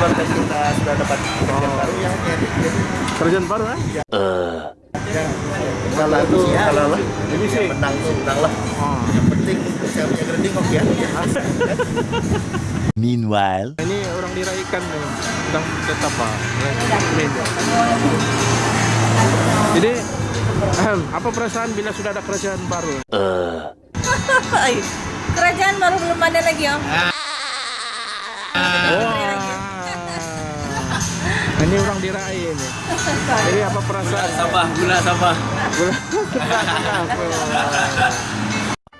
konten kita sudah dapat kerjaan baru oh, iya, iya, iya. jadi kerjaan baru? Eh? Eh. Ya. Uh. Yang kalau itu kalau lah ini sih menang tuh menang lah. Oh. Yang penting saya punya gerending kok ya. Meanwhile. Ini orang diraikan nih, sedang tetap pak. Ya, ya. Jadi apa perasaan bila sudah ada kerajaan baru? Eh. Uh. kerajaan baru belum ada lagi ya? Ah. Ini orang dirai ini. Jadi apa perasaan? Sabah, gula Sabah.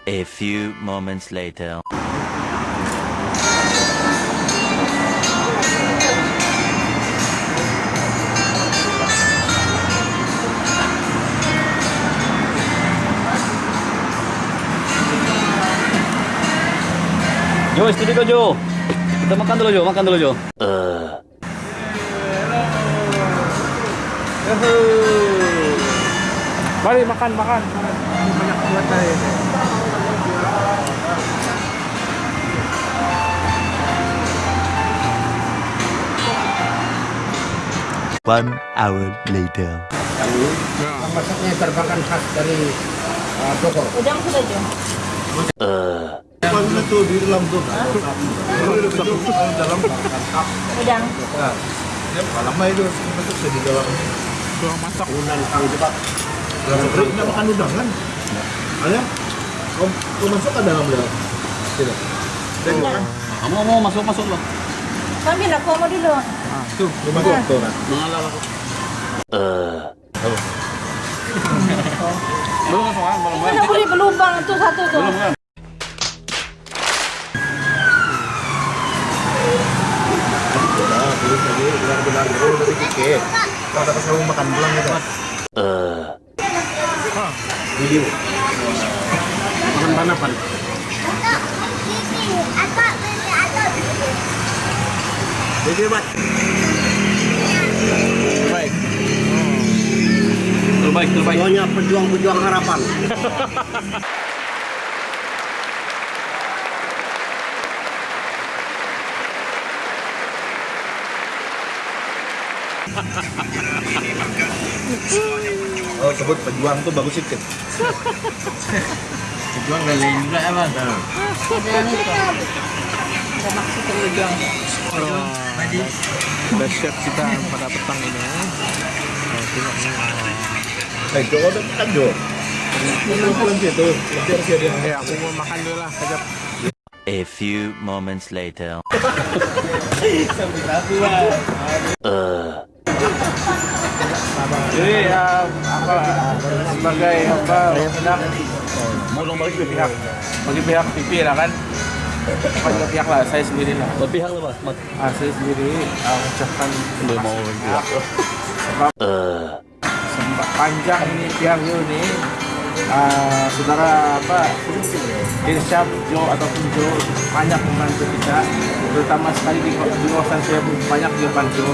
a few moments later. Jo, kau Jo. Kita makan dulu Jo, makan dulu Jo. Mari makan makan. Banyak buat dari. One hour later. Masaknya terbakan khas dari uh, Bogor. Udang sudah jo. Mana tuh di dalam tuh? dalam. Udang. Lama itu masuk di dalam. Tuang masak. Unan kau cepat. Nggak makan udang kan? Ada? Kau masuk ke dalam dalam? Tidak. Makan. Kamu mau masuk masuk lah. Sambil aku mau dulu. Tuh, lu masuk tuh kan. Mengalah aku. Belum kan soal belum. Mana boleh berlubang tuh satu tuh. Belum kan? Jadi bat. Baik. Terbaik, terbaik. Semuanya pejuang-pejuang harapan. Oh, sebut pejuang tuh bagus sedikit. Jual lain juga ya bang. Udang itu. Ada maksud udang. Udah siap kita pada petang ini. Oh. Eh, udah makan Jo. Pulang situ, nanti harus dia. Eh, aku mau makan dulu lah. Kejap. A few moments later. Jadi uh, apa sebagai apa hendak Mau dong balik ke pihak bagi pihak PP lah kan bagi pihak lah saya sendiri lah. Berpihak lah mas. ah, saya sendiri uh, mengucapkan Belum mau berpihak. sebab sebab panjang ini pihak Jo ini. Uh, saudara apa Irsyad Jo ataupun Jo banyak membantu kita. Terutama sekali di, di kawasan saya banyak dia bantu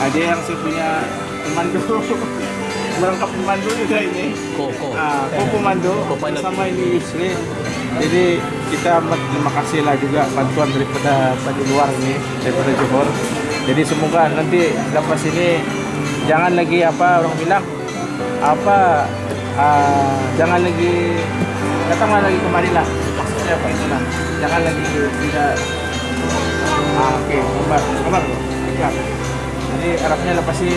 ada yang saya punya pemandu merangkap pemandu juga ini Ko, ko. Ah, Ko pemandu Co-pilot. sama ini Yusri. Jadi kita amat terima kasih lah juga bantuan daripada dari luar ini daripada Johor. Jadi semoga nanti lepas ini jangan lagi apa orang bilang apa ah, jangan lagi datanglah lagi kemari lah maksudnya apa itulah jangan lagi tidak ah, oke kabar kabar ya. jadi harapnya lepas ini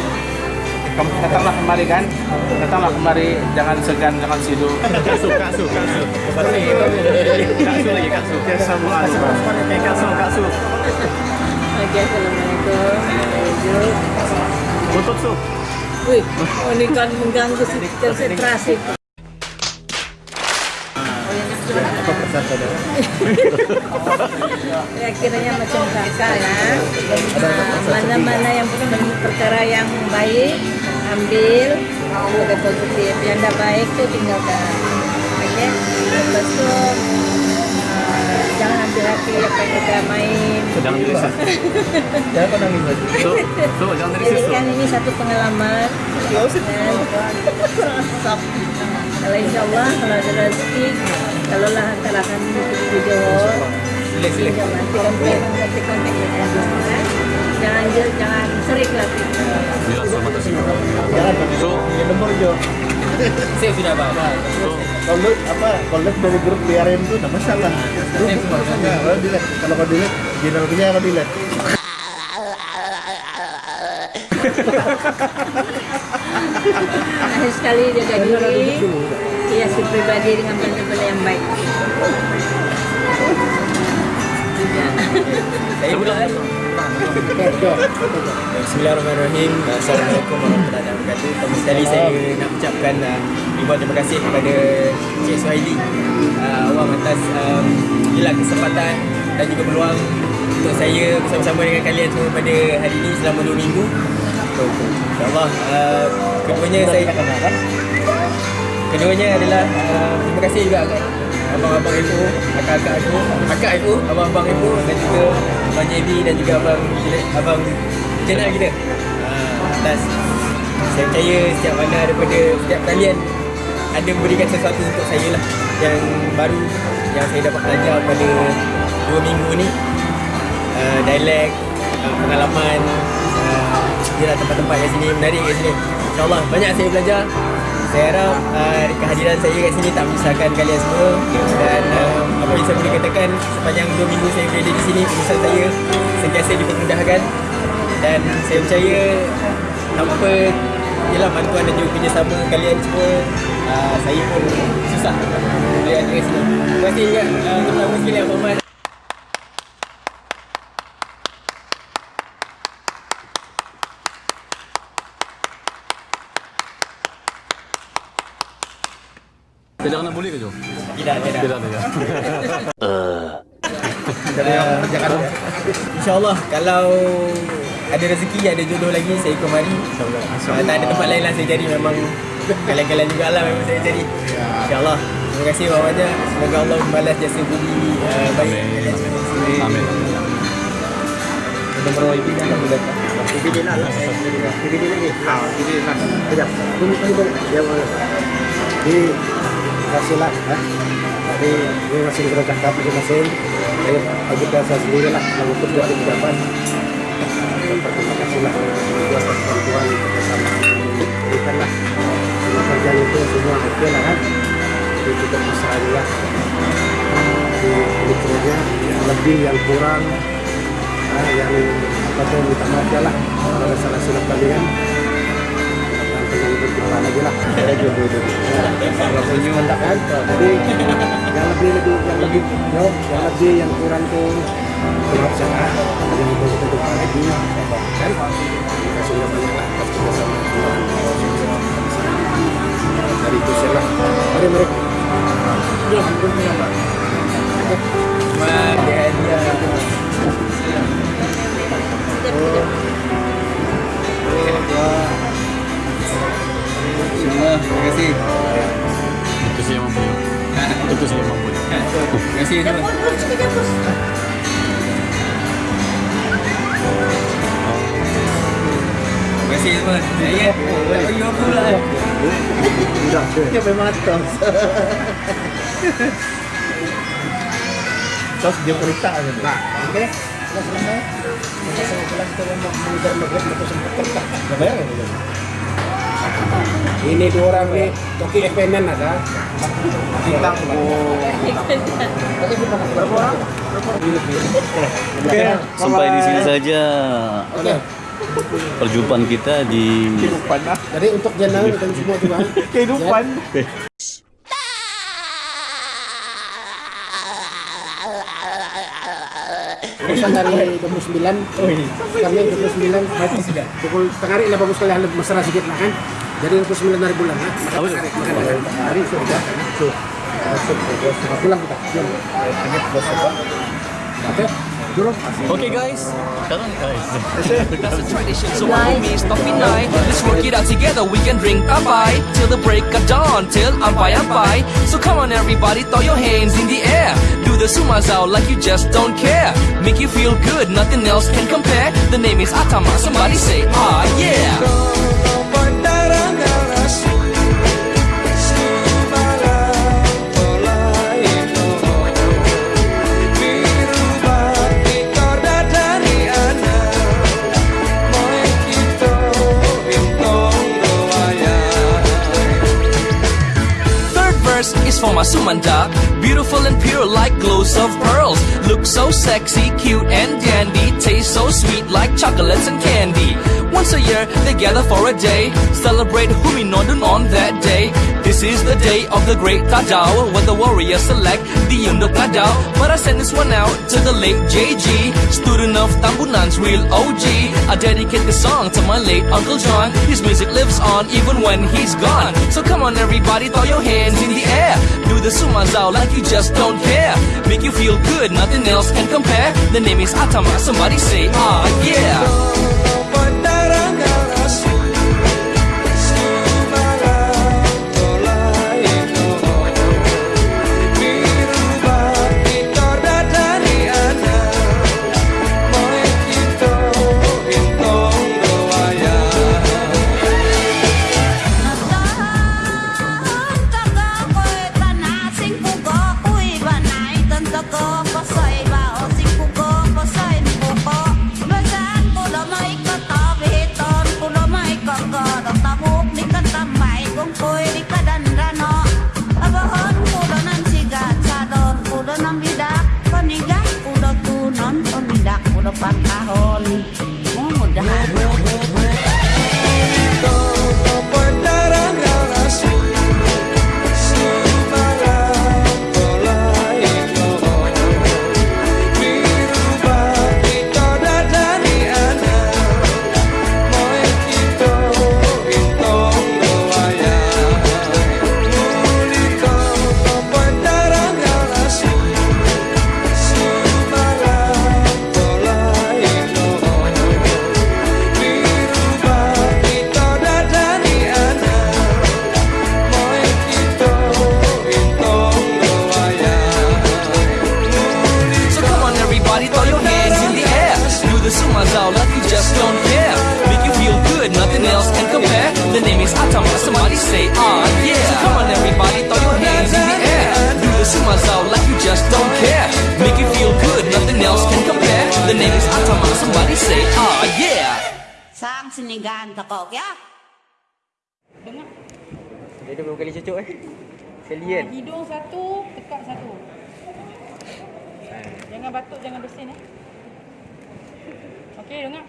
datanglah kemari kan datanglah kemari jangan segan jangan sidu Kasu, kasu, kasu. Kasu lagi kasu. biasa mengalir Kasu, kasu. Oke, assalamualaikum. Untuk tuh Wih, oh, ini kan mengganggu konsentrasi. Ya, kiranya macam kakak ya. Nah, Mana-mana yang per- perkara yang baik, ambil. Ada positif. Yang tidak baik tuh tinggalkan. Oke. Lepas itu uh, jangan ambil hati apa yang kita main. Jangan dirisis. Jangan kau nangis lagi. So, so jangan Jadi dirisis. kan ini satu pengalaman. Dan sok. Kalau insya Allah kalau ada rezeki, kalau lah kami di Allah nanti kontak nanti kontak ya. Jangan jangan sering. Biar sama tersebut. Jo. Saya sudah bang. Kalau apa? Kalau dari grup biarin tuh nggak masalah. Kalau delete, kalau kau delete, general punya kau delete. Akhir sekali jaga diri, hiasi pribadi dengan benda-benda yang baik. Juga. Saya pula. Bismillahirrahmanirrahim. Assalamualaikum warahmatullahi wabarakatuh. Pertama sekali saya nak ucapkan uh, ribuan terima kasih kepada Cik Suhaili uh, awam atas um, gila kesempatan dan juga peluang untuk saya bersama-sama dengan kalian semua pada hari ini selama 2 minggu. InsyaAllah uh, keduanya saya Keduanya adalah uh, terima kasih juga abang-abang FO, akak-akak FO, akak FO, abang-abang FO dan juga abang JB dan juga abang abang channel kita. Uh, atas saya percaya setiap mana daripada setiap kalian ada memberikan sesuatu untuk saya lah yang baru yang saya dapat belajar pada dua minggu ni. Uh, dialek, uh, pengalaman uh, dia tempat-tempat kat sini menarik kat sini. InsyaAllah banyak saya belajar. Saya harap uh, kehadiran saya kat sini tak menyusahkan kalian semua. Dan uh, apa yang saya boleh katakan sepanjang 2 minggu saya berada di sini urusan saya sentiasa dipermudahkan. Dan saya percaya tanpa Yelah bantuan dan juga kerjasama kalian semua uh, Saya pun susah. Kat sini Terima kasih juga uh, terutama sekali Abang Man Tidak nak boleh ke Jo? Tidak, tidak Tidak ya. Dari yang kerjakan InsyaAllah kalau ada rezeki, ada jodoh lagi saya ikut mari uh, Tak ada tempat lain lah saya cari memang Kalian-kalian jugalah memang saya cari InsyaAllah Terima kasih banyak Semoga Allah membalas jasa budi uh, baik di sini. Amin. Nomor WIB kan aku datang. Dia lah. WIB dia lagi. Ah, WIB dia nak. Sekejap. Tunggu, tunggu. Dia mana? Di kasih lah. Ha? Tapi dia masih kena cakap masing-masing. Saya bagi biasa sendiri lah. Buat di pejabat. Terima kasih lah. Buat bantuan bersama. Berikan lah. Semua kerjaan itu semua okey lah kan. Jadi kita pasrah juga. Di yang lebih yang kurang ah, yang apa tuh minta maaf ya lah kalau salah silap kalian dan pengen berjumpa lagi lah saya juga kalau senyum kan jadi yang lebih lebih yang lebih yo yang lebih yang kurang tuh ya kan yang itu kita jumpa lagi kan kasih banyak lah Tuhan dari itu saya lah mari mari ya alhamdulillah pak Wah, dia Bismillah, terima kasih Itu saya mampu. Itu saya mampu. Terima kasih Terima kasih Saya tak bagi apa lah Sudah, dia memang atas. Terus dia cerita aja. Nah, oke. Sudah selesai. Saya pulang kita mau mengejar maghrib atau sempat kerja. Gak bayar ya? Ini dua orang nih, Toki FNN ada. Kita berapa orang? Oke, sampai di sini saja Oke. perjumpaan kita di Kehidupan lah. Jadi untuk jenang dan semua juga. Kehidupan. Urusan dari 29 oh iya. Kami 29 Berarti sudah Pukul tengah hari lah bagus sekali Ada masalah sedikit lah kan Jadi 29 hari bulan lah Apa itu? Hari sudah Tuh Masuk bos Pulang kita Jom Ini bos apa Oke Oke guys, sekarang guys. That's a tradition, so my homies stop in night. Let's work it out together. We can drink bye till the break of dawn, till ampai ampai. So come on, everybody, throw your hands in the air. Do the sumas out like you just don't care. Make you feel good, nothing else can compare. The name is Atama. Somebody say, ah yeah. For. Beautiful and pure like glows of pearls. Look so sexy, cute and dandy. Taste so sweet like chocolates and candy. Once a year, they gather for a day. Celebrate Huminodun on that day. This is the day of the great Tadao, when the warriors select the Undok Tadao. But I send this one out to the late JG, student of Tambunan's real OG. I dedicate this song to my late Uncle John. His music lives on even when he's gone. So come on, everybody, throw your hands in the air. Do the sumazao like you just don't care. Make you feel good, nothing else can compare. The name is Atama, somebody say, ah, yeah. Sinigan takok ya. Dia dah berapa kali cucuk eh? Sekali kan? Hidung satu, tekak satu. Jangan batuk, jangan bersin eh. Okey, dengar.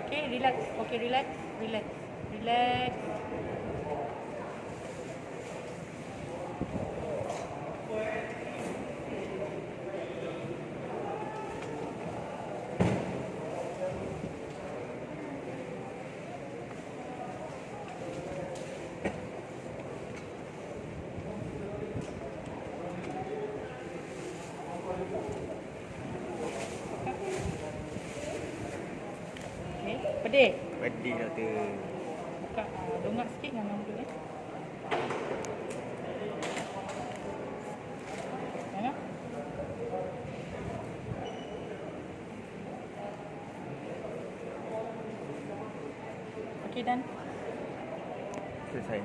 Okey, relax. Okey, relax. Relax. Relax. Pedih. Pedih doktor. Buka uh, dongak sikit dengan nama tu eh. Dengar. Okey dan Selesai.